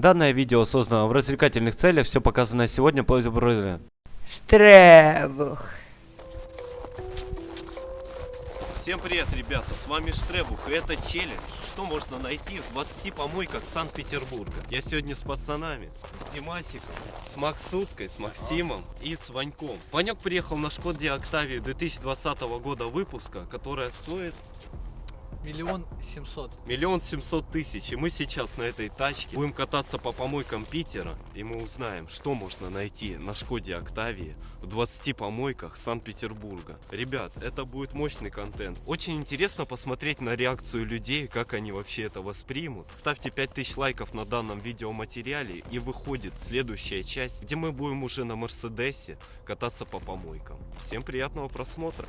Данное видео создано в развлекательных целях, все показанное сегодня по Штребух. Всем привет, ребята, с вами Штребух, и это челлендж, что можно найти в 20 помойках Санкт-Петербурга. Я сегодня с пацанами, с Димасиком, с Максуткой, с Максимом и с Ваньком. Ванек приехал на Шкоде Октавию 2020 года выпуска, которая стоит Миллион семьсот. миллион семьсот тысяч. И мы сейчас на этой тачке будем кататься по помойкам Питера, и мы узнаем, что можно найти на Шкоде Октавии в 20 помойках Санкт-Петербурга. Ребят, это будет мощный контент. Очень интересно посмотреть на реакцию людей, как они вообще это воспримут. Ставьте 5000 лайков на данном видеоматериале, и выходит следующая часть, где мы будем уже на Мерседесе кататься по помойкам. Всем приятного просмотра!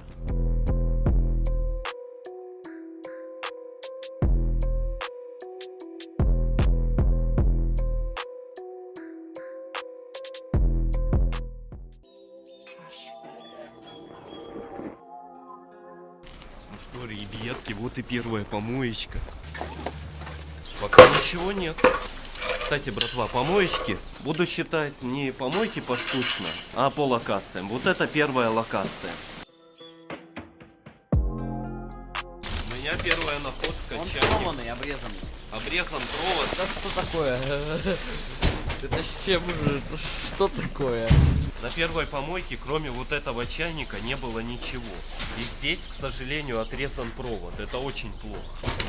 Ребятки, вот и первая помоечка. Пока ничего нет. Кстати, братва, помоечки буду считать не помойки поштучно, а по локациям. Вот это первая локация. У меня первая находка Он чайник. сломанный, обрезанный. Обрезан провод. Да что такое? Это с чем же? Это Что такое? На первой помойке, кроме вот этого чайника, не было ничего. И здесь, к сожалению, отрезан провод. Это очень плохо.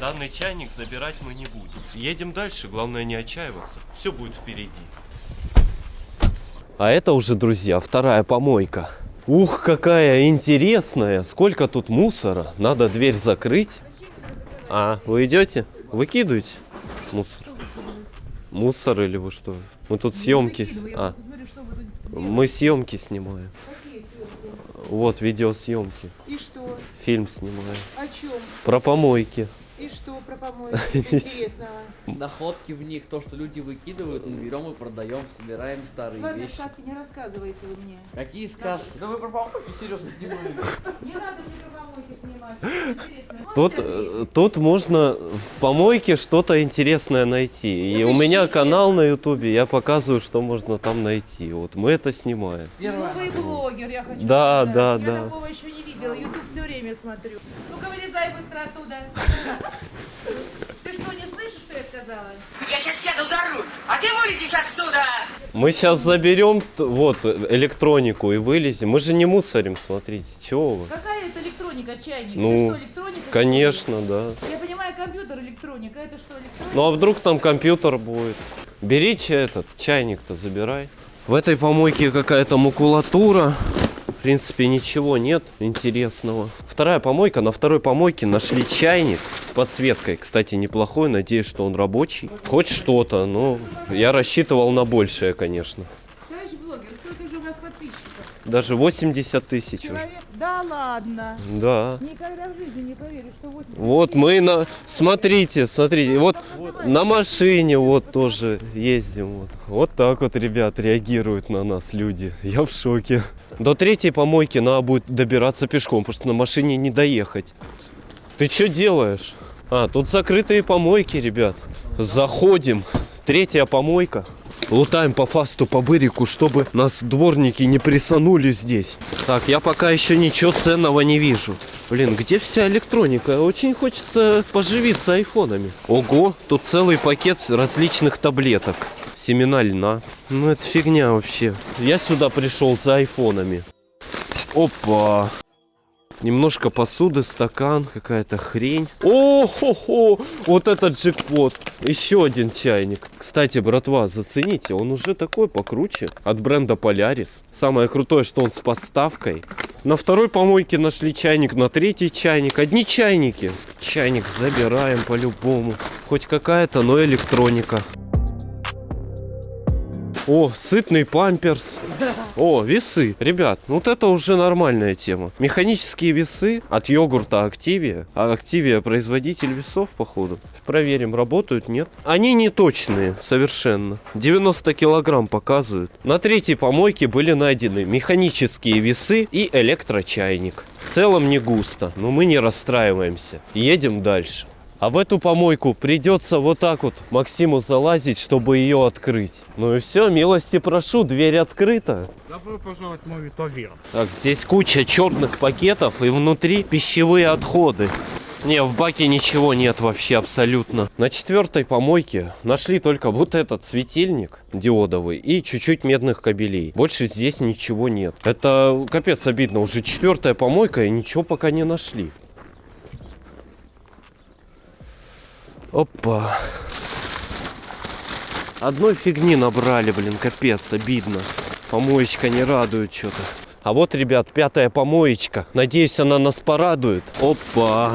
Данный чайник забирать мы не будем. Едем дальше, главное не отчаиваться. Все будет впереди. А это уже, друзья, вторая помойка. Ух, какая интересная. Сколько тут мусора. Надо дверь закрыть. А, вы идете? Выкидываете мусор? Мусор или вы что? Мы тут съемки. А, мы съемки снимаем. Вот видеосъемки. И что? Фильм снимаем. О чем? Про помойки. И что про помойки интересного? Находки в них, то, что люди выкидывают, мы берем и продаем, собираем старые Ладно, вещи. сказки не рассказывайте вы мне. Какие сказки? Да вы про помойки серьезно снимали. Не надо мне про помойки снимать. Интересно. Тут, э, тут можно в помойке что-то интересное найти. И Вот у меня канал на ютубе, я показываю, что можно там найти. Вот мы это снимаем. Новый блогер, я хочу Да, сказать. да, Я да. такого еще не видела. Ютуб все время смотрю. Ну-ка, вылезай быстро оттуда. Ты что, не слышишь, что я сказала? Я сейчас сяду за руль, а ты вылетишь отсюда! Мы сейчас заберем вот электронику и вылезем. Мы же не мусорим, смотрите. Чего вы? Какая это электроника, чайник? Ну, это что, электроника? Конечно, да. Я понимаю, компьютер электроника. Это что, электроника? Ну а вдруг там компьютер будет? Бери этот, чайник-то забирай. В этой помойке какая-то макулатура. В принципе, ничего нет интересного. Вторая помойка. На второй помойке нашли чайник с подсветкой. Кстати, неплохой. Надеюсь, что он рабочий. Хоть что-то, но я рассчитывал на большее, конечно. Товарищ блогер, сколько же у вас подписчиков? Даже 80 тысяч уже. Да ладно. Да. Никогда в жизни не поверишь, что 80 Вот мы на... Смотрите, смотрите. Вот на машине вот тоже ездим. Вот. вот так вот, ребят, реагируют на нас люди. Я в шоке. До третьей помойки надо будет добираться пешком, потому что на машине не доехать. Ты что делаешь? А, тут закрытые помойки, ребят. Заходим. Третья помойка. Лутаем по фасту, по бырику, чтобы нас дворники не присанули здесь. Так, я пока еще ничего ценного не вижу. Блин, где вся электроника? Очень хочется поживиться айфонами. Ого, тут целый пакет различных таблеток. Семена льна. Ну это фигня вообще. Я сюда пришел за айфонами. Опа. Немножко посуды, стакан, какая-то хрень. О, хо, хо, вот этот джекпот. Еще один чайник. Кстати, братва, зацените, он уже такой покруче. От бренда Polaris. Самое крутое, что он с подставкой. На второй помойке нашли чайник, на третий чайник. Одни чайники. Чайник забираем по-любому. Хоть какая-то, но электроника. О, сытный памперс. О, весы. Ребят, ну вот это уже нормальная тема. Механические весы от йогурта Активия. А Активия производитель весов, походу. Проверим, работают, нет. Они не точные, совершенно. 90 килограмм показывают. На третьей помойке были найдены механические весы и электрочайник. В целом не густо, но мы не расстраиваемся. Едем дальше. А в эту помойку придется вот так вот Максиму залазить, чтобы ее открыть. Ну и все, милости прошу, дверь открыта. Добро пожаловать в мой Витовир. Так, здесь куча черных пакетов и внутри пищевые отходы. Не, в баке ничего нет вообще абсолютно. На четвертой помойке нашли только вот этот светильник диодовый и чуть-чуть медных кабелей. Больше здесь ничего нет. Это капец обидно. Уже четвертая помойка и ничего пока не нашли. Опа. Одной фигни набрали, блин, капец, обидно. Помоечка не радует что-то. А вот, ребят, пятая помоечка. Надеюсь, она нас порадует. Опа.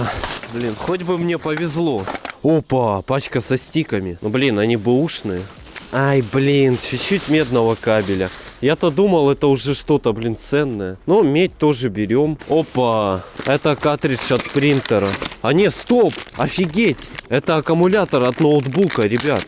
Блин, хоть бы мне повезло. Опа, пачка со стиками. Ну, блин, они бэушные. Ай, блин, чуть-чуть медного кабеля. Я-то думал, это уже что-то, блин, ценное. Но медь тоже берем. Опа, это картридж от принтера. А не, стоп, офигеть. Это аккумулятор от ноутбука, ребят.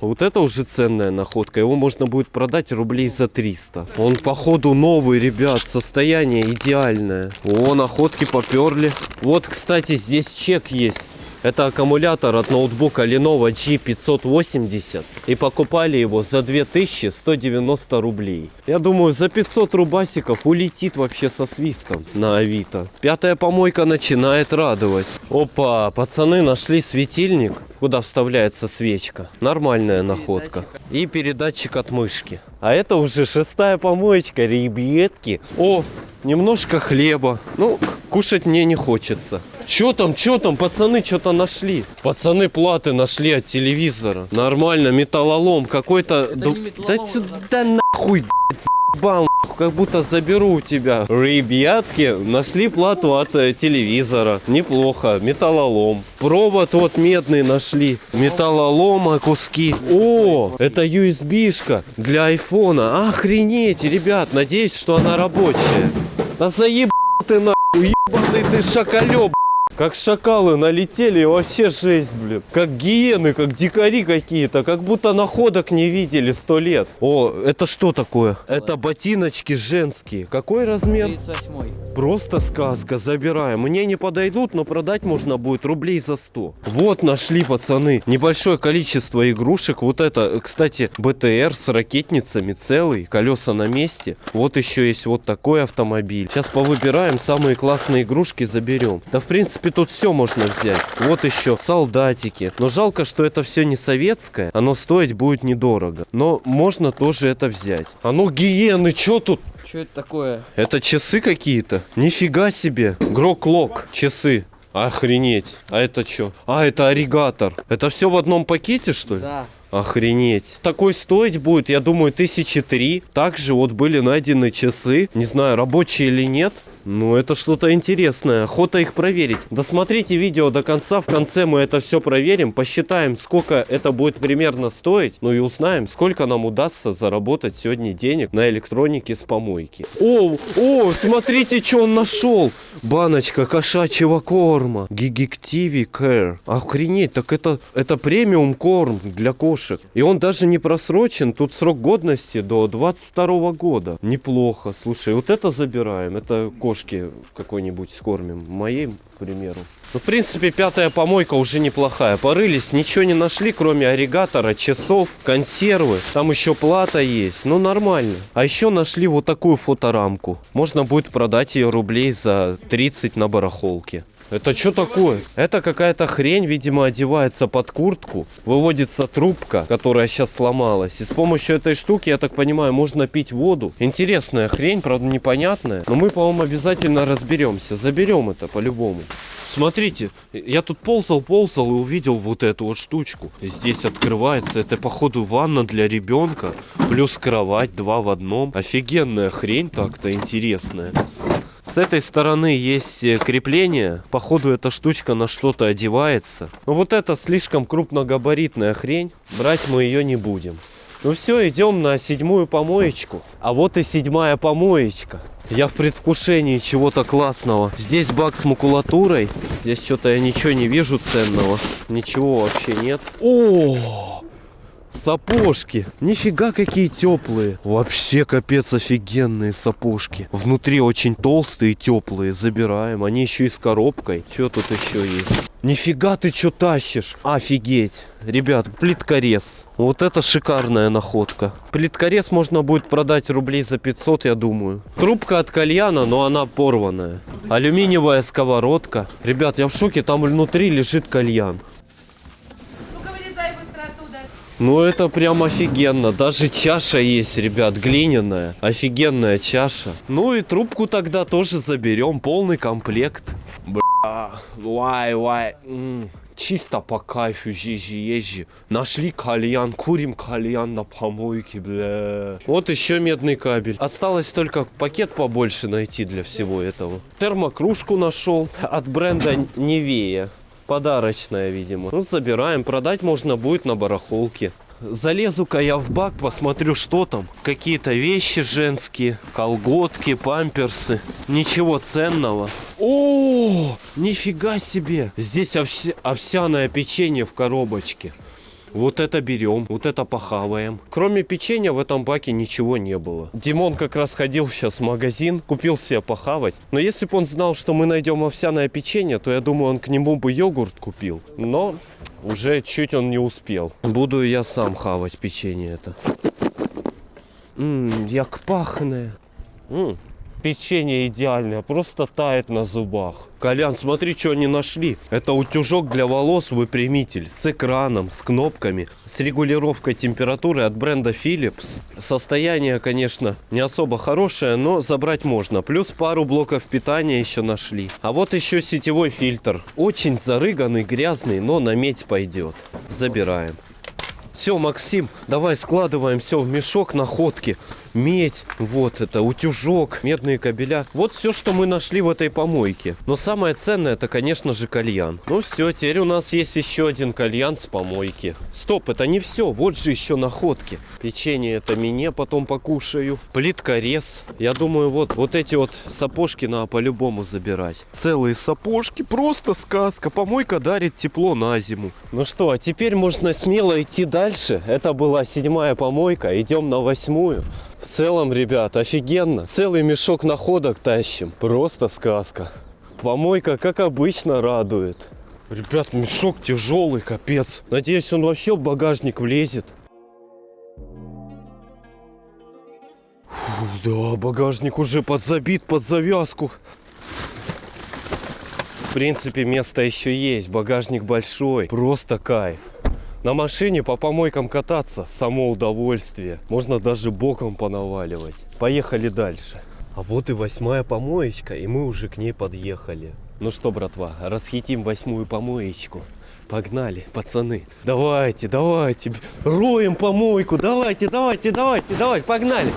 Вот это уже ценная находка. Его можно будет продать рублей за 300. Он, походу, новый, ребят. Состояние идеальное. О, находки поперли. Вот, кстати, здесь чек есть. Это аккумулятор от ноутбука Lenovo G580. И покупали его за 2190 рублей. Я думаю, за 500 рубасиков улетит вообще со свистом на Авито. Пятая помойка начинает радовать. Опа, пацаны нашли светильник, куда вставляется свечка. Нормальная находка. И передатчик от мышки. А это уже шестая помоечка, ребятки. О, немножко хлеба. Ну, кушать мне не хочется. Чё там, чё там, пацаны что-то нашли? Пацаны платы нашли от телевизора. Нормально, металлолом какой-то. Да металлолом, сюда нахуй, блядь, заебал, нахуй, как будто заберу у тебя. Ребятки, нашли плату от э, телевизора. Неплохо, металлолом. Провод вот медный нашли. Металлолома куски. О, это USB-шка для айфона. Охренеть, ребят, надеюсь, что она рабочая. Да заеб ты нахуй, ебаный ты шакалёб. Как шакалы налетели, и вообще жесть, блин. Как гиены, как дикари какие-то, как будто находок не видели сто лет. О, это что такое? Это ботиночки женские. Какой размер? 38 Просто сказка, забираем. Мне не подойдут, но продать можно будет рублей за 100. Вот нашли, пацаны, небольшое количество игрушек. Вот это, кстати, БТР с ракетницами целый, колеса на месте. Вот еще есть вот такой автомобиль. Сейчас повыбираем, самые классные игрушки заберем. Да, в принципе, тут все можно взять. Вот еще солдатики. Но жалко, что это все не советское. Оно стоить будет недорого. Но можно тоже это взять. А ну, гиены, что тут? Что это такое? Это часы какие-то? Нифига себе. Грок-лок. Часы. Охренеть. А это что? А, это оригатор. Это все в одном пакете, что ли? Да. Охренеть. Такой стоить будет, я думаю, тысячи три. Также вот были найдены часы. Не знаю, рабочие или нет. Ну, это что-то интересное. Охота их проверить. Досмотрите видео до конца. В конце мы это все проверим. Посчитаем, сколько это будет примерно стоить. Ну и узнаем, сколько нам удастся заработать сегодня денег на электронике с помойки. О, о, смотрите, что он нашел. Баночка кошачьего корма. Гигективи Care. Охренеть, так это, это премиум корм для кошек. И он даже не просрочен. Тут срок годности до 22 года. Неплохо. Слушай, вот это забираем. Это кошки какой-нибудь скормим. Моей, к примеру. Ну, в принципе, пятая помойка уже неплохая. Порылись, ничего не нашли, кроме оригатора, часов, консервы. Там еще плата есть. Ну, нормально. А еще нашли вот такую фоторамку. Можно будет продать ее рублей за 30 на барахолке. Это что такое? Это какая-то хрень, видимо, одевается под куртку. Выводится трубка, которая сейчас сломалась. И с помощью этой штуки, я так понимаю, можно пить воду. Интересная хрень, правда непонятная. Но мы, по-моему, обязательно разберемся. Заберем это по-любому. Смотрите, я тут ползал, ползал и увидел вот эту вот штучку. Здесь открывается. Это, походу, ванна для ребенка. Плюс кровать, два в одном. Офигенная хрень так-то интересная. С этой стороны есть э, крепление. Походу эта штучка на что-то одевается. Но вот это слишком крупногабаритная хрень. Брать мы ее не будем. Ну все, идем на седьмую помоечку. А вот и седьмая помоечка. Я в предвкушении чего-то классного. Здесь бак с макулатурой. Здесь что-то я ничего не вижу ценного. Ничего вообще нет. О! Сапожки. Нифига какие теплые. Вообще капец офигенные сапожки. Внутри очень толстые теплые. Забираем. Они еще и с коробкой. Что тут еще есть? Нифига ты что тащишь? Офигеть. Ребят, плиткорез. Вот это шикарная находка. Плиткорез можно будет продать рублей за 500, я думаю. Трубка от кальяна, но она порванная. Алюминиевая сковородка. Ребят, я в шоке, там внутри лежит кальян. Ну-ка вылезай быстро оттуда. Ну это прям офигенно. Даже чаша есть, ребят, глиняная. Офигенная чаша. Ну и трубку тогда тоже заберем. Полный комплект. Бля, вай, вай. Чисто по кайфу, жижи, езжи. Нашли кальян, курим кальян на помойке, бля. Вот еще медный кабель. Осталось только пакет побольше найти для всего этого. Термокружку нашел от бренда Невея. Подарочная, видимо. Ну, забираем. Продать можно будет на барахолке. Залезу-ка я в бак, посмотрю, что там. Какие-то вещи женские, колготки, памперсы. Ничего ценного. О, нифига себе. Здесь овся- овсяное печенье в коробочке. Вот это берем, вот это похаваем. Кроме печенья в этом баке ничего не было. Димон как раз ходил сейчас в магазин, купил себе похавать. Но если бы он знал, что мы найдем овсяное печенье, то я думаю, он к нему бы йогурт купил. Но уже чуть он не успел. Буду я сам хавать печенье это. Ммм, як пахне. М, Печенье идеальное, просто тает на зубах. Колян, смотри, что они нашли. Это утюжок для волос выпрямитель с экраном, с кнопками, с регулировкой температуры от бренда Philips. Состояние, конечно, не особо хорошее, но забрать можно. Плюс пару блоков питания еще нашли. А вот еще сетевой фильтр. Очень зарыганный, грязный, но на медь пойдет. Забираем. Все, Максим, давай складываем все в мешок находки. Медь, вот это, утюжок, медные кабеля. Вот все, что мы нашли в этой помойке. Но самое ценное, это, конечно же, кальян. Ну все, теперь у нас есть еще один кальян с помойки. Стоп, это не все, вот же еще находки. Печенье это мне потом покушаю. Плитка рез. Я думаю, вот, вот эти вот сапожки надо по-любому забирать. Целые сапожки, просто сказка. Помойка дарит тепло на зиму. Ну что, а теперь можно смело идти дальше. Это была седьмая помойка, идем на восьмую. В целом, ребят, офигенно. Целый мешок находок тащим. Просто сказка. Помойка, как обычно, радует. Ребят, мешок тяжелый, капец. Надеюсь, он вообще в багажник влезет. Фу, да, багажник уже подзабит под завязку. В принципе, место еще есть. Багажник большой. Просто кайф. На машине по помойкам кататься – само удовольствие. Можно даже боком понаваливать. Поехали дальше. А вот и восьмая помоечка, и мы уже к ней подъехали. Ну что, братва, расхитим восьмую помоечку. Погнали, пацаны. Давайте, давайте. Роем помойку. Давайте, давайте, давайте, давайте. Погнали.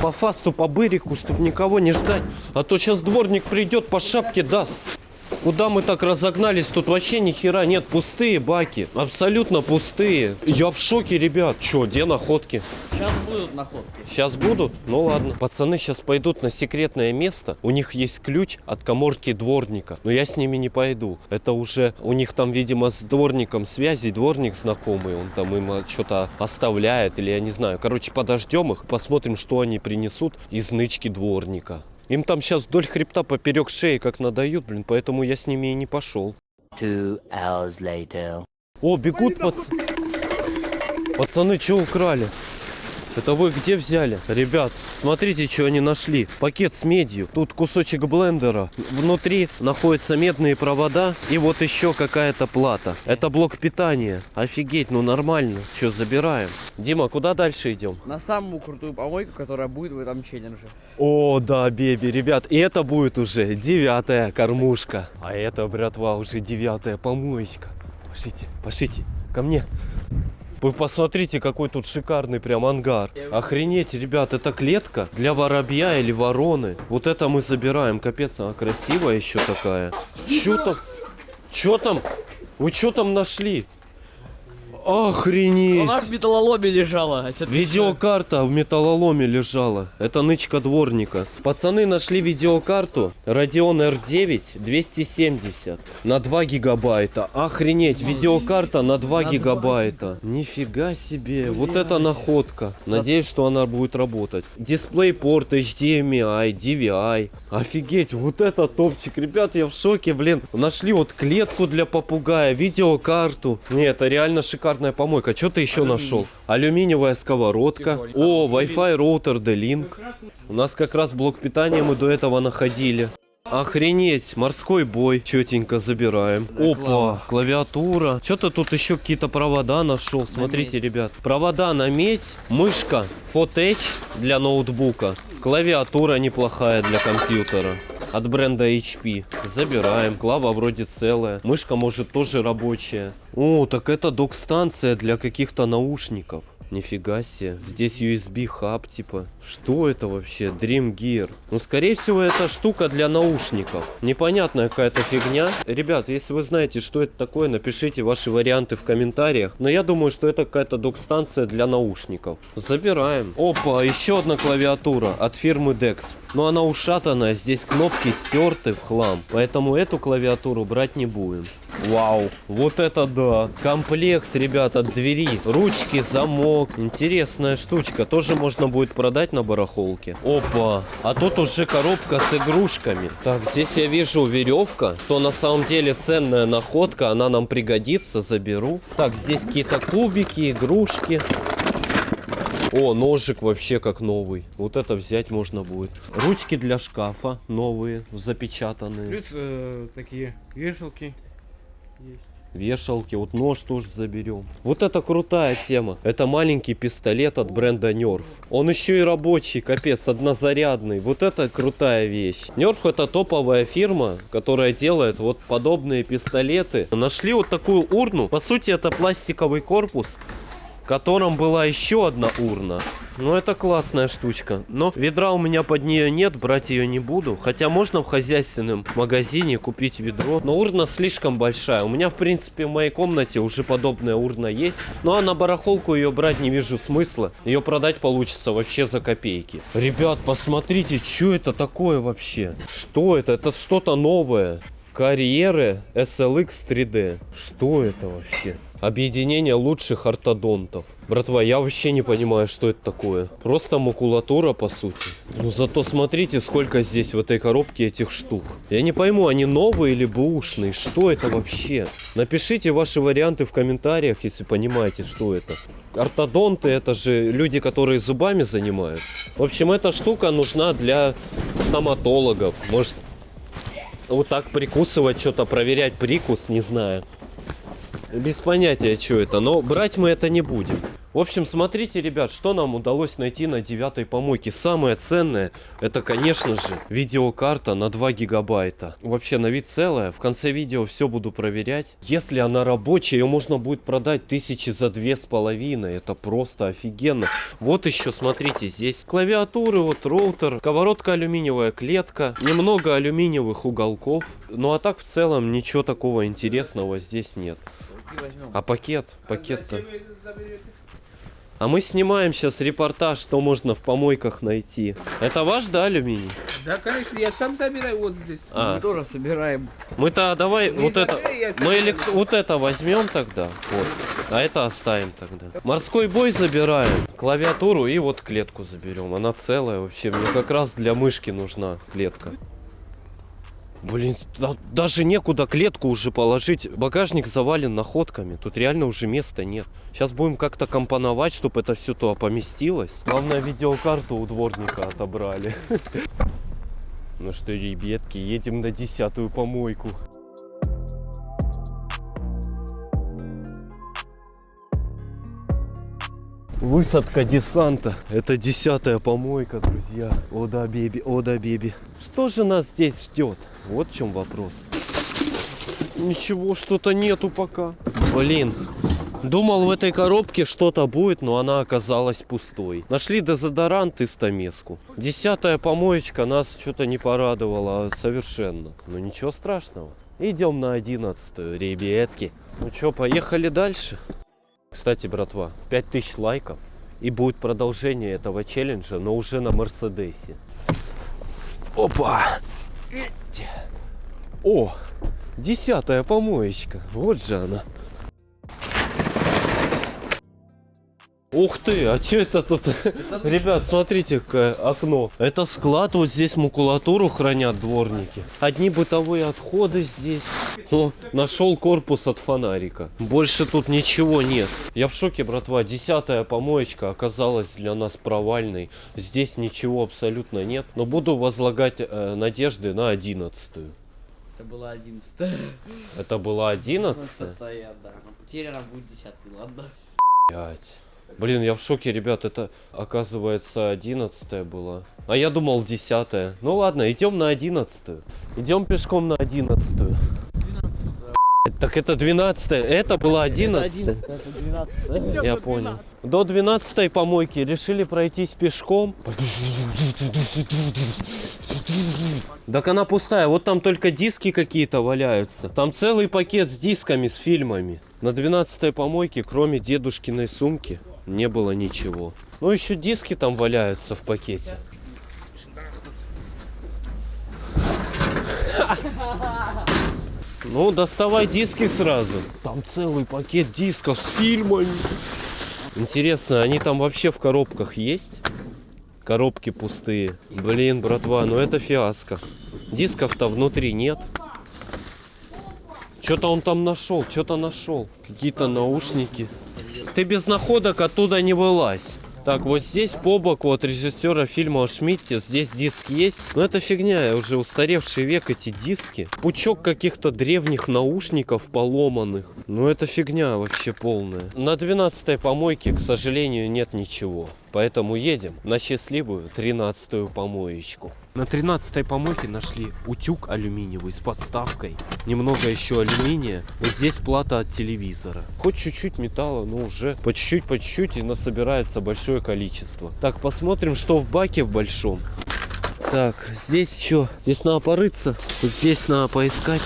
По фасту, по бырику, чтобы никого не ждать. А то сейчас дворник придет, по шапке даст. Куда мы так разогнались? Тут вообще ни хера нет. Пустые баки. Абсолютно пустые. Я в шоке, ребят. Че, где находки? Сейчас будут находки. Сейчас будут? Ну ладно. Пацаны сейчас пойдут на секретное место. У них есть ключ от коморки дворника. Но я с ними не пойду. Это уже у них там, видимо, с дворником связи. Дворник знакомый. Он там им что-то оставляет. Или я не знаю. Короче, подождем их. Посмотрим, что они принесут из нычки дворника. Им там сейчас вдоль хребта поперек шеи как надают, блин, поэтому я с ними и не пошел. О, бегут пац... Пацаны, что украли? Это вы где взяли? Ребят, смотрите, что они нашли. Пакет с медью. Тут кусочек блендера. Внутри находятся медные провода. И вот еще какая-то плата. Это блок питания. Офигеть, ну нормально. Что, забираем? Дима, куда дальше идем? На самую крутую помойку, которая будет в этом челлендже. О, да, Беби, ребят, и это будет уже девятая кормушка. А это, братва, уже девятая помоечка. Пошлите, пошлите, ко мне. Вы посмотрите, какой тут шикарный прям ангар. Охренеть, ребят, это клетка для воробья или вороны. Вот это мы забираем. Капец, она красивая еще такая. Чё там? Чё там? Вы что там нашли? Охренеть! Она в металлоломе лежала. а Видеокарта в металлоломе лежала. Это нычка дворника. Пацаны нашли видеокарту Radeon R9 270 на 2 гигабайта. Охренеть, видеокарта на 2 гигабайта. Нифига себе. Вот это находка. Надеюсь, что она будет работать. Дисплей-порт HDMI, DVI. Офигеть, вот это топчик. Ребят, я в шоке, блин. Нашли вот клетку для попугая, видеокарту. Не, это реально шикарная помойка. Что ты еще нашел? Алюминиевая сковородка. О, Wi-Fi роутер D-Link. У нас как раз блок питания мы до этого находили. Охренеть, морской бой. Четенько забираем. Опа, клавиатура. Что-то тут еще какие-то провода нашел. Смотрите, ребят. Провода на медь, мышка Fotech для ноутбука. Клавиатура неплохая для компьютера. От бренда HP. Забираем. Клава вроде целая. Мышка может тоже рабочая. О, так это док-станция для каких-то наушников. Нифига себе. Здесь USB хаб, типа. Что это вообще? Dream Gear. Ну, скорее всего, это штука для наушников. Непонятная какая-то фигня. Ребят, если вы знаете, что это такое, напишите ваши варианты в комментариях. Но я думаю, что это какая-то док-станция для наушников. Забираем. Опа, еще одна клавиатура от фирмы Dex. Но она ушатанная, здесь кнопки стерты в хлам. Поэтому эту клавиатуру брать не будем. Вау, вот это да. Комплект, ребят, от двери. Ручки, замок. Интересная штучка. Тоже можно будет продать на барахолке. Опа, а тут уже коробка с игрушками. Так, здесь я вижу веревка. То на самом деле ценная находка. Она нам пригодится, заберу. Так, здесь какие-то кубики, игрушки. О, ножик вообще как новый. Вот это взять можно будет. Ручки для шкафа новые, запечатанные. Плюс э, такие вешалки есть. Вешалки, вот нож тоже заберем. Вот это крутая тема. Это маленький пистолет от бренда Nerf. Он еще и рабочий, капец, однозарядный. Вот это крутая вещь. Nerf это топовая фирма, которая делает вот подобные пистолеты. Нашли вот такую урну. По сути, это пластиковый корпус котором была еще одна урна. Ну, это классная штучка. Но ведра у меня под нее нет, брать ее не буду. Хотя можно в хозяйственном магазине купить ведро. Но урна слишком большая. У меня, в принципе, в моей комнате уже подобная урна есть. Ну, а на барахолку ее брать не вижу смысла. Ее продать получится вообще за копейки. Ребят, посмотрите, что это такое вообще? Что это? Это что-то новое. Карьеры SLX 3D. Что это вообще? Объединение лучших ортодонтов. Братва, я вообще не понимаю, что это такое. Просто макулатура, по сути. Ну зато смотрите, сколько здесь в этой коробке этих штук. Я не пойму, они новые или бэушные? Что это вообще? Напишите ваши варианты в комментариях, если понимаете, что это. Ортодонты это же люди, которые зубами занимаются. В общем, эта штука нужна для стоматологов. Может, вот так прикусывать, что-то проверять прикус, не знаю. Без понятия, что это, но брать мы это не будем. В общем, смотрите, ребят, что нам удалось найти на девятой помойке. Самое ценное, это, конечно же, видеокарта на 2 гигабайта. Вообще, на вид целая. В конце видео все буду проверять. Если она рабочая, ее можно будет продать тысячи за две с половиной. Это просто офигенно. Вот еще, смотрите, здесь клавиатуры, вот роутер, сковородка алюминиевая клетка, немного алюминиевых уголков. Ну а так в целом ничего такого интересного здесь нет. А пакет? Пакет-то... А мы снимаем сейчас репортаж, что можно в помойках найти. Это ваш, да, алюминий? Да, конечно, я сам забираю вот здесь. А, Мы тоже собираем. мы-то давай Не вот это... Мы забираю. элек- вот это возьмем тогда. Вот. А это оставим тогда. Морской бой забираем. Клавиатуру и вот клетку заберем. Она целая вообще. Мне как раз для мышки нужна клетка. Блин, да- даже некуда клетку уже положить. Багажник завален находками. Тут реально уже места нет. Сейчас будем как-то компоновать, чтобы это все туда поместилось. Главное, видеокарту у дворника отобрали. Ну что, ребятки, едем на десятую помойку. Высадка десанта. Это десятая помойка, друзья. О да, беби, о да, беби. Что же нас здесь ждет? Вот в чем вопрос. Ничего, что-то нету пока. Блин, думал в этой коробке что-то будет, но она оказалась пустой. Нашли дезодорант и стамеску. Десятая помоечка нас что-то не порадовала совершенно. Но ничего страшного. Идем на одиннадцатую, ребятки. Ну что, поехали дальше? Кстати, братва, 5000 лайков. И будет продолжение этого челленджа, но уже на Мерседесе. Опа! О, десятая помоечка. Вот же она. Ух ты, а что это тут? Ребят, смотрите, какое окно. Это склад, вот здесь макулатуру хранят дворники. Одни бытовые отходы здесь. Ну, нашел корпус от фонарика. Больше тут ничего нет. Я в шоке, братва. Десятая помоечка оказалась для нас провальной. Здесь ничего абсолютно нет. Но буду возлагать э, надежды на одиннадцатую. Это была одиннадцатая. Это была одиннадцатая? Это. Теперь она будет десятый, ладно? Блять. Блин, я в шоке, ребят, это оказывается одиннадцатая была. А я думал десятая. Ну ладно, идем на одиннадцатую. Идем пешком на одиннадцатую. Так это двенадцатая, это была одиннадцатая. Я понял. До 12 помойки решили пройтись пешком. Так она пустая, вот там только диски какие-то валяются. Там целый пакет с дисками, с фильмами. На 12 помойке, кроме дедушкиной сумки, не было ничего. Ну еще диски там валяются в пакете. Ну, доставай диски сразу. Там целый пакет дисков с фильмами. Интересно, они там вообще в коробках есть? Коробки пустые. Блин, братва, ну это фиаско. Дисков-то внутри нет. Что-то он там нашел, что-то нашел. Какие-то наушники. Ты без находок оттуда не вылазь. Так, вот здесь по боку от режиссера фильма о Шмидте, здесь диск есть. Но это фигня, уже устаревший век эти диски. Пучок каких-то древних наушников поломанных. Ну это фигня вообще полная. На 12 помойке, к сожалению, нет ничего. Поэтому едем на счастливую 13-ю помоечку. На 13 помойке нашли утюг алюминиевый с подставкой. Немного еще алюминия. Вот здесь плата от телевизора. Хоть чуть-чуть металла, но уже по чуть-чуть, по чуть-чуть и насобирается большое количество. Так, посмотрим, что в баке в большом. Так, здесь что? Здесь надо порыться. Вот здесь надо поискать.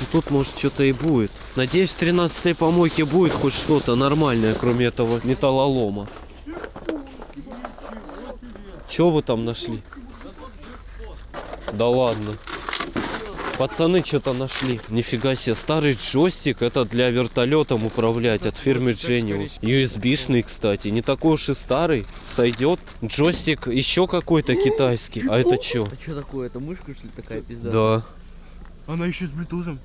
И тут может что-то и будет. Надеюсь, в 13 помойке будет хоть что-то нормальное, кроме этого металлолома. Что вы там нашли? Да ладно. Пацаны что-то нашли. Нифига себе, старый джойстик. Это для вертолетом управлять от фирмы Genius. USB-шный, кстати. Не такой уж и старый. Сойдет. Джойстик еще какой-то китайский. А это что? А что такое? Это мышка, что ли, такая пизда? Да. Она еще с блютузом.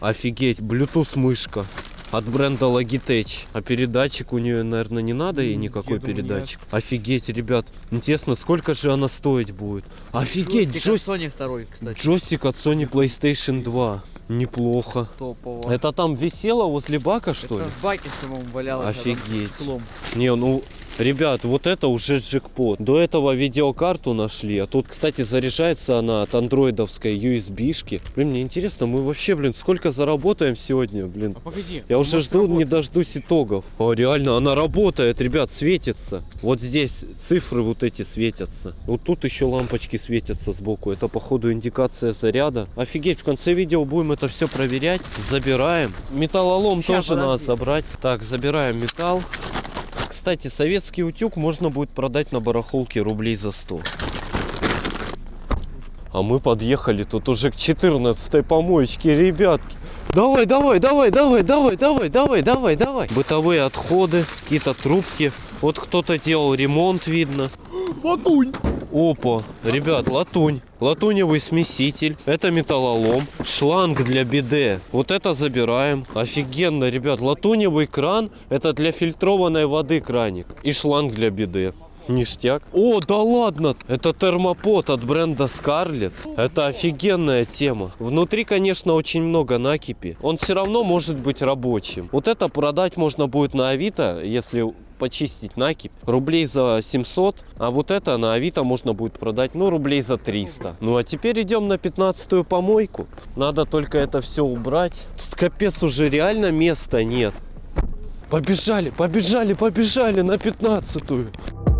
Офигеть, Bluetooth мышка. От бренда Logitech. А передатчик у нее, наверное, не надо ей никакой думаю, передатчик. Офигеть, ребят. Интересно, сколько же она стоить будет? Офигеть, Джойстик от джойстик. Sony второй, кстати. Джойстик от Sony PlayStation 2. Неплохо. Топово. Это там висело возле бака, что ли? Это в баке самом валялось. а Офигеть. Не, ну, ребят, вот это уже джекпот. До этого видеокарту нашли. А тут, кстати, заряжается она от андроидовской USB-шки. Блин, мне интересно, мы вообще, блин, сколько заработаем сегодня, блин? А погоди. Я уже жду, не работает? дождусь итогов. О, реально, она работает, ребят, светится. Вот здесь цифры вот эти светятся. Вот тут еще лампочки светятся сбоку. Это, походу, индикация заряда. Офигеть, в конце видео будем это все проверять. Забираем. Металлолом Ща, тоже надо подожди. забрать. Так, забираем металл. Кстати, советский утюг можно будет продать на барахолке рублей за 100. А мы подъехали тут уже к 14 помоечке, ребятки. Давай, давай, давай, давай, давай, давай, давай, давай, давай. Бытовые отходы, какие-то трубки. Вот кто-то делал ремонт, видно. Латунь. Опа, ребят, латунь. Латуневый смеситель. Это металлолом. Шланг для биде. Вот это забираем. Офигенно, ребят. Латуневый кран. Это для фильтрованной воды краник. И шланг для биде. Ништяк. О, да ладно! Это термопод от бренда Scarlett. Это офигенная тема. Внутри, конечно, очень много накипи. Он все равно может быть рабочим. Вот это продать можно будет на Авито, если почистить накипь, рублей за 700, а вот это на Авито можно будет продать, ну, рублей за 300. Ну, а теперь идем на 15-ю помойку. Надо только это все убрать. Тут капец уже реально места нет. Побежали, побежали, побежали на 15-ю.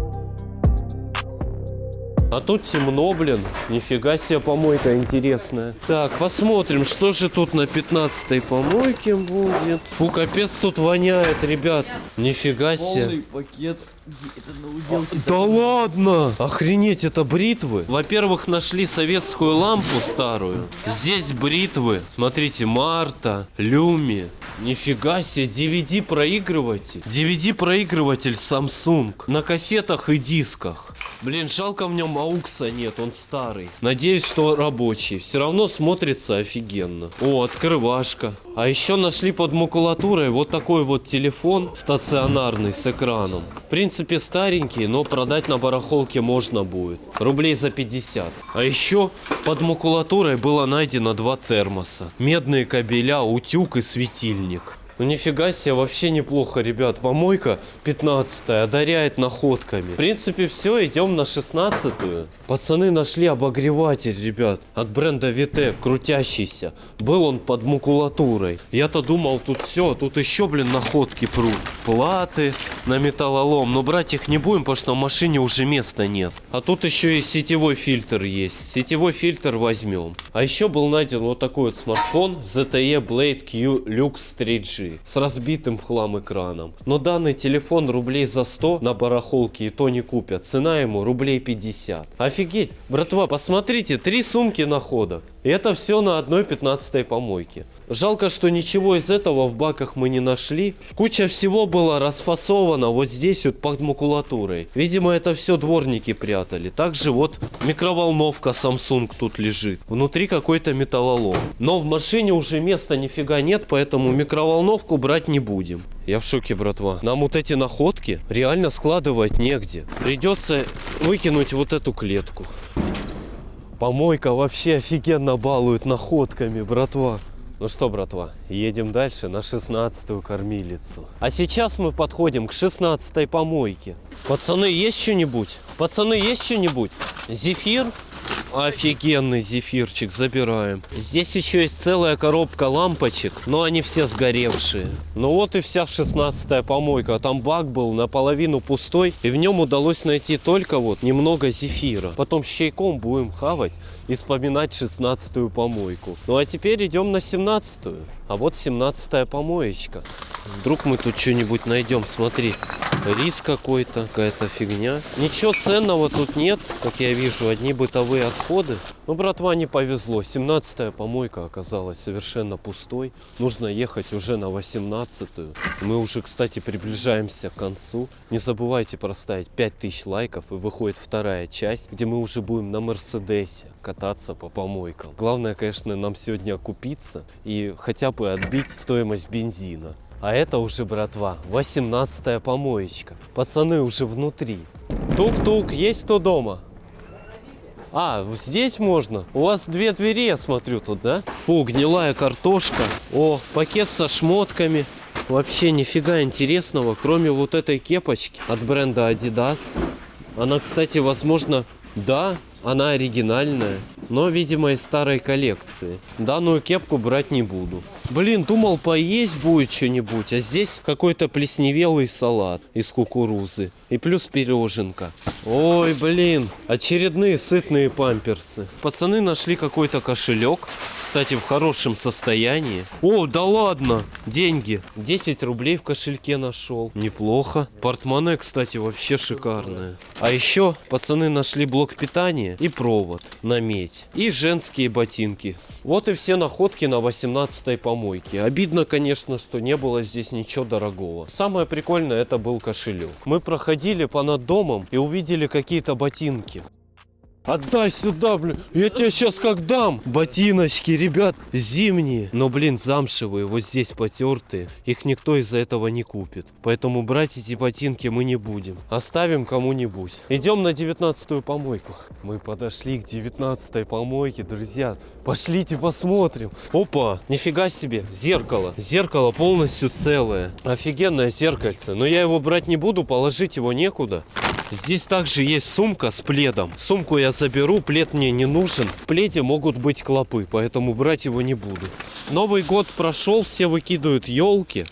А тут темно, блин. Нифига себе помойка интересная. Так, посмотрим, что же тут на 15 помойке будет. Фу, капец тут воняет, ребят. Нифига себе. пакет. Да ладно! Охренеть, это бритвы? Во-первых, нашли советскую лампу старую. Здесь бритвы. Смотрите, Марта, Люми. Нифига себе, DVD проигрыватель. DVD проигрыватель Samsung. На кассетах и дисках. Блин, жалко в нем аукса нет, он старый. Надеюсь, что рабочий. Все равно смотрится офигенно. О, открывашка. А еще нашли под макулатурой вот такой вот телефон стационарный с экраном. В принципе старенький, но продать на барахолке можно будет. Рублей за 50. А еще под макулатурой было найдено два термоса. Медные кабеля, утюг и светильник. Ну нифига себе, вообще неплохо, ребят. Помойка 15 одаряет находками. В принципе, все, идем на 16-ю. Пацаны нашли обогреватель, ребят, от бренда Витек, крутящийся. Был он под макулатурой. Я-то думал, тут все, тут еще, блин, находки прут. Платы на металлолом, но брать их не будем, потому что в машине уже места нет. А тут еще и сетевой фильтр есть. Сетевой фильтр возьмем. А еще был найден вот такой вот смартфон ZTE Blade Q Lux 3G с разбитым хлам экраном. Но данный телефон рублей за 100 на барахолке и то не купят. Цена ему рублей 50. Офигеть, братва, посмотрите, три сумки находок. И это все на одной 15 помойке. Жалко, что ничего из этого в баках мы не нашли. Куча всего была расфасована вот здесь вот под макулатурой. Видимо, это все дворники прятали. Также вот микроволновка Samsung тут лежит. Внутри какой-то металлолом. Но в машине уже места нифига нет, поэтому микроволновку брать не будем. Я в шоке, братва. Нам вот эти находки реально складывать негде. Придется выкинуть вот эту клетку. Помойка вообще офигенно балует находками, братва. Ну что, братва, едем дальше на 16-ю кормилицу. А сейчас мы подходим к 16-й помойке. Пацаны, есть что-нибудь? Пацаны, есть что-нибудь? Зефир? Офигенный зефирчик, забираем. Здесь еще есть целая коробка лампочек, но они все сгоревшие. Ну вот и вся 16-я помойка. Там бак был наполовину пустой, и в нем удалось найти только вот немного зефира. Потом с чайком будем хавать и вспоминать 16-ю помойку. Ну а теперь идем на 17-ю. А вот 17-я помоечка. Вдруг мы тут что-нибудь найдем, смотри. Рис какой-то, какая-то фигня. Ничего ценного тут нет, как я вижу, одни бытовые отходы. Ну, братва, не повезло. 17-я помойка оказалась совершенно пустой. Нужно ехать уже на 18-ю. Мы уже, кстати, приближаемся к концу. Не забывайте проставить 5000 лайков и выходит вторая часть, где мы уже будем на Мерседесе кататься по помойкам. Главное, конечно, нам сегодня окупиться и хотя бы отбить стоимость бензина. А это уже, братва, 18-я помоечка. Пацаны уже внутри. Тук-тук, есть кто дома? А, здесь можно? У вас две двери, я смотрю, тут, да? Фу, гнилая картошка. О, пакет со шмотками. Вообще нифига интересного, кроме вот этой кепочки от бренда Adidas. Она, кстати, возможно, да, она оригинальная, но, видимо, из старой коллекции. Данную кепку брать не буду. Блин, думал, поесть будет что-нибудь, а здесь какой-то плесневелый салат из кукурузы. И плюс пироженка. Ой, блин, очередные сытные памперсы. Пацаны нашли какой-то кошелек. Кстати, в хорошем состоянии. О, да ладно, деньги. 10 рублей в кошельке нашел. Неплохо. Портмоне, кстати, вообще шикарное. А еще пацаны нашли блок питания и провод на медь. И женские ботинки. Вот и все находки на 18 помойке. Обидно, конечно, что не было здесь ничего дорогого. Самое прикольное это был кошелек. Мы проходили по над домом и увидели какие-то ботинки. Отдай сюда, блин. Я тебе сейчас как дам. Ботиночки, ребят, зимние. Но, блин, замшевые, вот здесь потертые. Их никто из-за этого не купит. Поэтому брать эти ботинки мы не будем. Оставим кому-нибудь. Идем на 19-ю помойку. Мы подошли к 19-й помойке, друзья. Пошлите посмотрим. Опа, нифига себе, зеркало. Зеркало полностью целое. Офигенное зеркальце. Но я его брать не буду, положить его некуда. Здесь также есть сумка с пледом. Сумку я заберу, плед мне не нужен. В пледе могут быть клопы, поэтому брать его не буду. Новый год прошел, все выкидывают елки.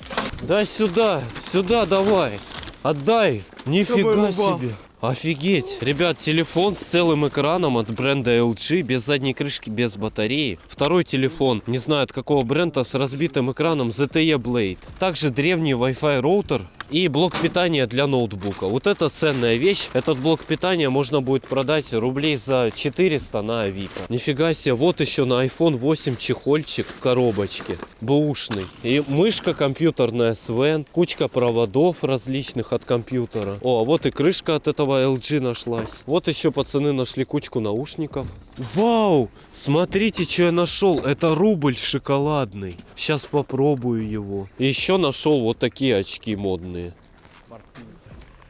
Да сюда, сюда давай. Отдай. Нифига себе. Офигеть! Ребят, телефон с целым экраном от бренда LG, без задней крышки, без батареи. Второй телефон, не знаю от какого бренда, с разбитым экраном ZTE Blade. Также древний Wi-Fi роутер и блок питания для ноутбука. Вот это ценная вещь. Этот блок питания можно будет продать рублей за 400 на Авито. Нифига себе, вот еще на iPhone 8 чехольчик в коробочке. Бэушный. И мышка компьютерная Sven, кучка проводов различных от компьютера. О, а вот и крышка от этого LG нашлась. Вот еще пацаны нашли кучку наушников. Вау! Смотрите, что я нашел. Это рубль шоколадный. Сейчас попробую его. Еще нашел вот такие очки модные.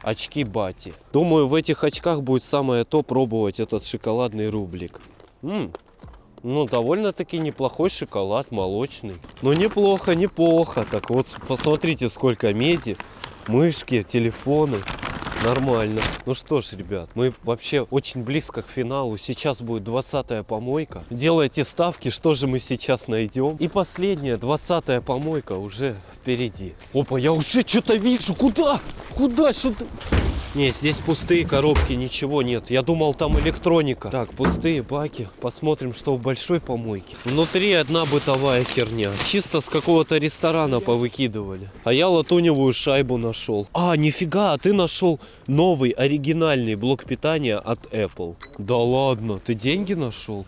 Очки Бати. Думаю, в этих очках будет самое то пробовать этот шоколадный рублик. М, Ну, довольно-таки неплохой шоколад, молочный. Ну, неплохо, неплохо. Так вот, посмотрите, сколько меди, мышки, телефоны. Нормально. Ну что ж, ребят, мы вообще очень близко к финалу. Сейчас будет 20 помойка. Делайте ставки, что же мы сейчас найдем. И последняя, 20 помойка уже впереди. Опа, я уже что-то вижу. Куда? Куда? Что-то... Не, здесь пустые коробки, ничего нет. Я думал, там электроника. Так, пустые баки. Посмотрим, что в большой помойке. Внутри одна бытовая херня. Чисто с какого-то ресторана повыкидывали. А я латуневую шайбу нашел. А, нифига, а ты нашел новый оригинальный блок питания от Apple. Да ладно, ты деньги нашел?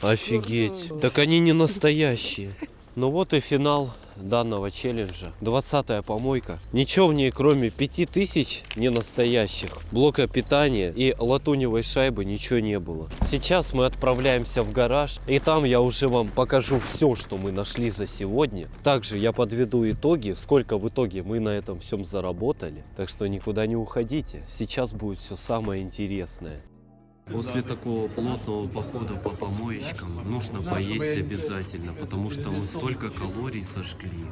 Офигеть. Так они не настоящие. Ну вот и финал данного челленджа. 20 помойка. Ничего в ней кроме 5000 ненастоящих блока питания и латуневой шайбы ничего не было. Сейчас мы отправляемся в гараж и там я уже вам покажу все, что мы нашли за сегодня. Также я подведу итоги, сколько в итоге мы на этом всем заработали. Так что никуда не уходите. Сейчас будет все самое интересное. После такого плотного похода по помоечкам нужно поесть обязательно, потому что мы столько калорий сожгли.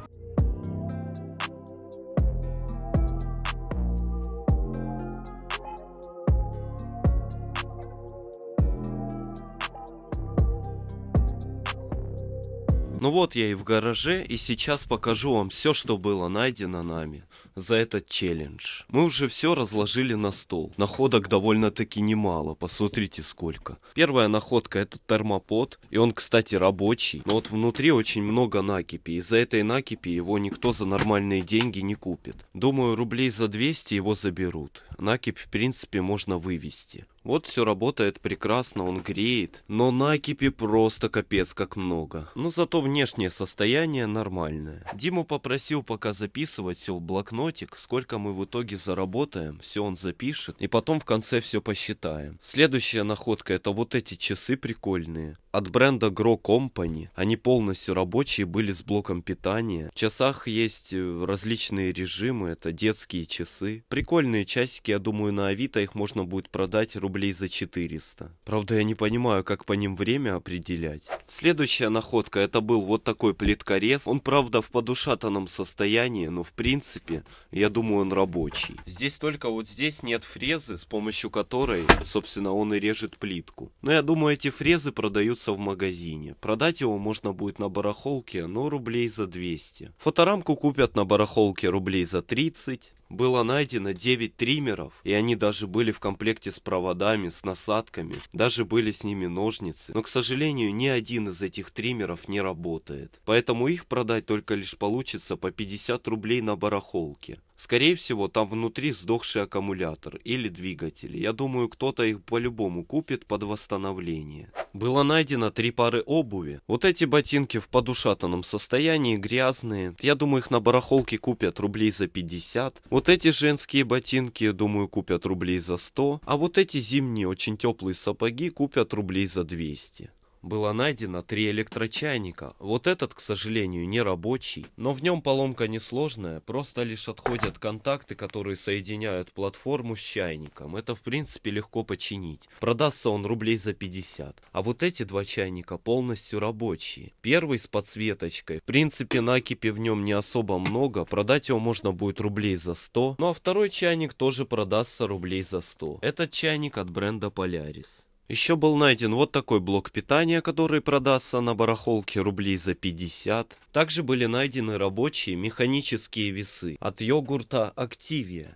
Ну вот я и в гараже, и сейчас покажу вам все, что было найдено нами за этот челлендж. Мы уже все разложили на стол. Находок довольно-таки немало, посмотрите сколько. Первая находка это термопод, и он, кстати, рабочий. Но вот внутри очень много накипи. Из-за этой накипи его никто за нормальные деньги не купит. Думаю, рублей за 200 его заберут. Накипь, в принципе, можно вывести. Вот все работает прекрасно, он греет, но накипи просто капец как много. Но зато внешнее состояние нормальное. Диму попросил пока записывать все в блокнотик, сколько мы в итоге заработаем, все он запишет, и потом в конце все посчитаем. Следующая находка это вот эти часы прикольные. От бренда Grow Company. Они полностью рабочие, были с блоком питания. В часах есть э, различные режимы, это детские часы. Прикольные часики, я думаю, на Авито их можно будет продать рублей за 400. Правда, я не понимаю, как по ним время определять. Следующая находка, это был вот такой плиткорез. Он, правда, в подушатанном состоянии, но в принципе, я думаю, он рабочий. Здесь только вот здесь нет фрезы, с помощью которой, собственно, он и режет плитку. Но я думаю, эти фрезы продаются в магазине. Продать его можно будет на барахолке, но рублей за 200. Фоторамку купят на барахолке рублей за 30 было найдено 9 триммеров, и они даже были в комплекте с проводами, с насадками, даже были с ними ножницы. Но, к сожалению, ни один из этих триммеров не работает. Поэтому их продать только лишь получится по 50 рублей на барахолке. Скорее всего, там внутри сдохший аккумулятор или двигатель. Я думаю, кто-то их по-любому купит под восстановление. Было найдено три пары обуви. Вот эти ботинки в подушатанном состоянии, грязные. Я думаю, их на барахолке купят рублей за 50. Вот эти женские ботинки, думаю, купят рублей за 100. А вот эти зимние, очень теплые сапоги купят рублей за 200 было найдено три электрочайника. Вот этот, к сожалению, не рабочий, но в нем поломка несложная, просто лишь отходят контакты, которые соединяют платформу с чайником. Это, в принципе, легко починить. Продастся он рублей за 50. А вот эти два чайника полностью рабочие. Первый с подсветочкой. В принципе, накипи в нем не особо много, продать его можно будет рублей за 100. Ну а второй чайник тоже продастся рублей за 100. Этот чайник от бренда Polaris. Еще был найден вот такой блок питания, который продастся на барахолке рублей за 50. Также были найдены рабочие механические весы от йогурта Activia.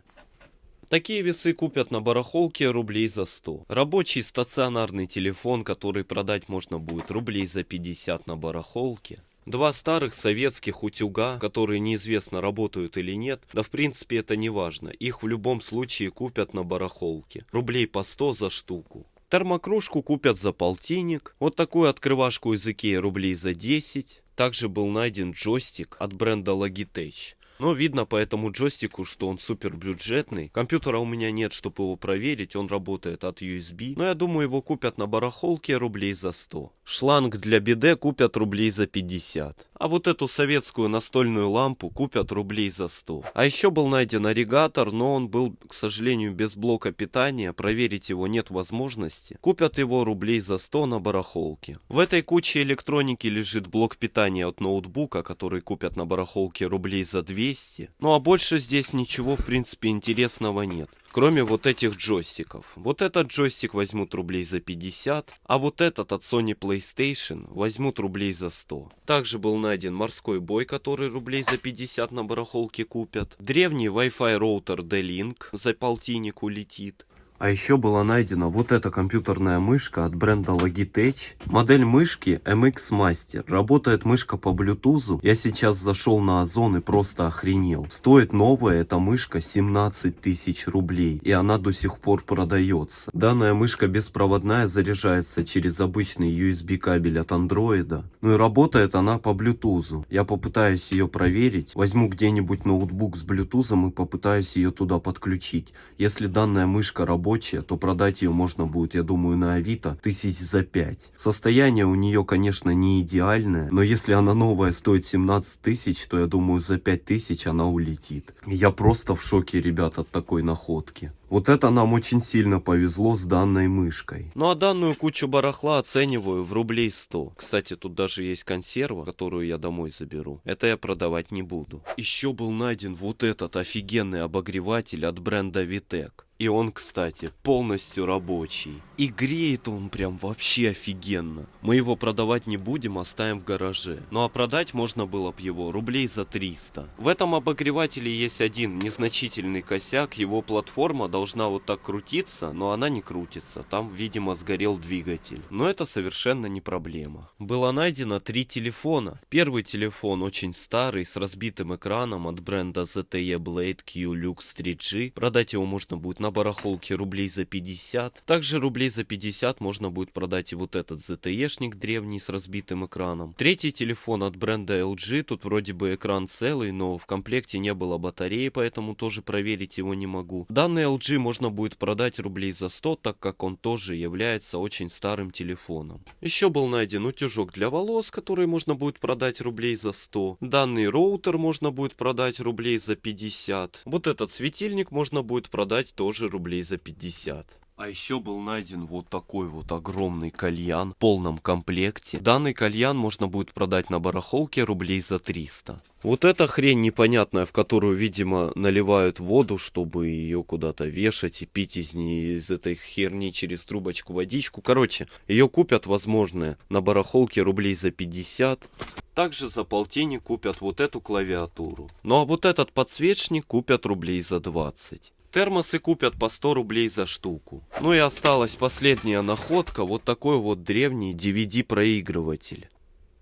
Такие весы купят на барахолке рублей за 100. Рабочий стационарный телефон, который продать можно будет рублей за 50 на барахолке. Два старых советских утюга, которые неизвестно работают или нет, да в принципе это не важно, их в любом случае купят на барахолке, рублей по 100 за штуку. Термокружку купят за полтинник, вот такую открывашку из Икеи рублей за 10. Также был найден джойстик от бренда Logitech. Но видно по этому джойстику, что он супер бюджетный. Компьютера у меня нет, чтобы его проверить, он работает от USB. Но я думаю, его купят на барахолке рублей за 100. Шланг для биде купят рублей за 50. А вот эту советскую настольную лампу купят рублей за 100. А еще был найден агрегатор, но он был, к сожалению, без блока питания. Проверить его нет возможности. Купят его рублей за 100 на барахолке. В этой куче электроники лежит блок питания от ноутбука, который купят на барахолке рублей за 200. Ну а больше здесь ничего в принципе интересного нет. Кроме вот этих джойстиков. Вот этот джойстик возьмут рублей за 50, а вот этот от Sony PlayStation возьмут рублей за 100. Также был найден морской бой, который рублей за 50 на барахолке купят. Древний Wi-Fi роутер D-Link за полтинник улетит. А еще была найдена вот эта компьютерная мышка от бренда Logitech. Модель мышки MX Master. Работает мышка по Bluetooth. Я сейчас зашел на Озон и просто охренел. Стоит новая эта мышка 17 тысяч рублей. И она до сих пор продается. Данная мышка беспроводная заряжается через обычный USB кабель от андроида. Ну и работает она по Bluetooth. Я попытаюсь ее проверить. Возьму где-нибудь ноутбук с Bluetooth и попытаюсь ее туда подключить. Если данная мышка работает рабочая, то продать ее можно будет, я думаю, на Авито тысяч за 5. Состояние у нее, конечно, не идеальное, но если она новая стоит 17 тысяч, то я думаю, за 5 тысяч она улетит. Я просто в шоке, ребят, от такой находки. Вот это нам очень сильно повезло с данной мышкой. Ну а данную кучу барахла оцениваю в рублей 100. Кстати, тут даже есть консерва, которую я домой заберу. Это я продавать не буду. Еще был найден вот этот офигенный обогреватель от бренда Vitec. И он, кстати, полностью рабочий. И греет он прям вообще офигенно. Мы его продавать не будем, оставим в гараже. Ну а продать можно было бы его рублей за 300. В этом обогревателе есть один незначительный косяк. Его платформа должна вот так крутиться, но она не крутится. Там, видимо, сгорел двигатель. Но это совершенно не проблема. Было найдено три телефона. Первый телефон очень старый, с разбитым экраном от бренда ZTE Blade Q Lux 3G. Продать его можно будет на барахолке рублей за 50. Также рублей за 50 можно будет продать и вот этот ZTE-шник древний с разбитым экраном. Третий телефон от бренда LG. Тут вроде бы экран целый, но в комплекте не было батареи, поэтому тоже проверить его не могу. Данный LG можно будет продать рублей за 100, так как он тоже является очень старым телефоном. Еще был найден утюжок для волос, который можно будет продать рублей за 100. Данный роутер можно будет продать рублей за 50. Вот этот светильник можно будет продать тоже рублей за 50. А еще был найден вот такой вот огромный кальян в полном комплекте. Данный кальян можно будет продать на барахолке рублей за 300. Вот эта хрень непонятная, в которую, видимо, наливают воду, чтобы ее куда-то вешать и пить из нее, из этой херни через трубочку водичку. Короче, ее купят, возможно, на барахолке рублей за 50. Также за полтинник купят вот эту клавиатуру. Ну а вот этот подсвечник купят рублей за 20. Термосы купят по 100 рублей за штуку. Ну и осталась последняя находка, вот такой вот древний DVD-проигрыватель.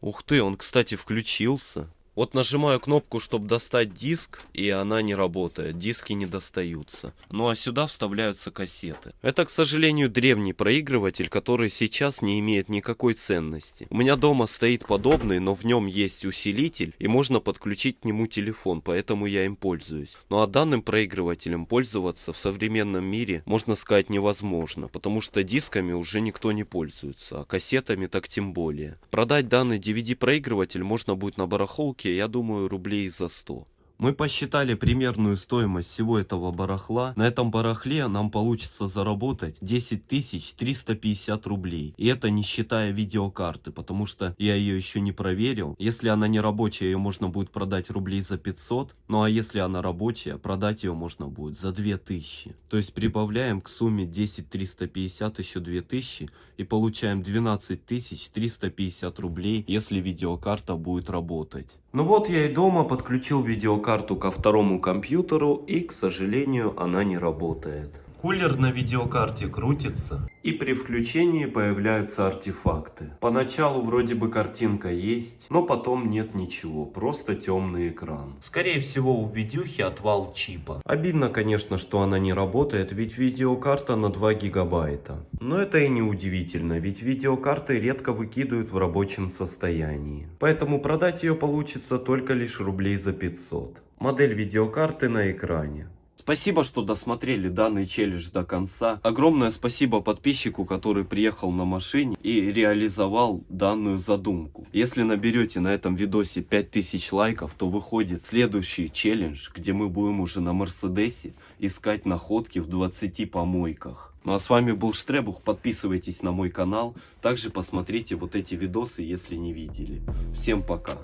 Ух ты, он, кстати, включился. Вот нажимаю кнопку, чтобы достать диск, и она не работает, диски не достаются. Ну а сюда вставляются кассеты. Это, к сожалению, древний проигрыватель, который сейчас не имеет никакой ценности. У меня дома стоит подобный, но в нем есть усилитель, и можно подключить к нему телефон, поэтому я им пользуюсь. Ну а данным проигрывателем пользоваться в современном мире, можно сказать, невозможно, потому что дисками уже никто не пользуется, а кассетами так тем более. Продать данный DVD-проигрыватель можно будет на барахолке я думаю, рублей за 100. Мы посчитали примерную стоимость всего этого барахла. На этом барахле нам получится заработать 10 350 рублей. И это не считая видеокарты, потому что я ее еще не проверил. Если она не рабочая, ее можно будет продать рублей за 500. Ну а если она рабочая, продать ее можно будет за 2000. То есть прибавляем к сумме 10 350 еще 2000 и получаем 12 350 рублей, если видеокарта будет работать. Ну вот я и дома подключил видеокарту видеокарту ко второму компьютеру и, к сожалению, она не работает. Кулер на видеокарте крутится, и при включении появляются артефакты. Поначалу вроде бы картинка есть, но потом нет ничего, просто темный экран. Скорее всего у видюхи отвал чипа. Обидно, конечно, что она не работает, ведь видеокарта на 2 гигабайта. Но это и не удивительно, ведь видеокарты редко выкидывают в рабочем состоянии. Поэтому продать ее получится только лишь рублей за 500. Модель видеокарты на экране. Спасибо, что досмотрели данный челлендж до конца. Огромное спасибо подписчику, который приехал на машине и реализовал данную задумку. Если наберете на этом видосе 5000 лайков, то выходит следующий челлендж, где мы будем уже на Мерседесе искать находки в 20 помойках. Ну а с вами был Штребух, подписывайтесь на мой канал, также посмотрите вот эти видосы, если не видели. Всем пока!